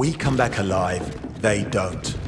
We come back alive, they don't.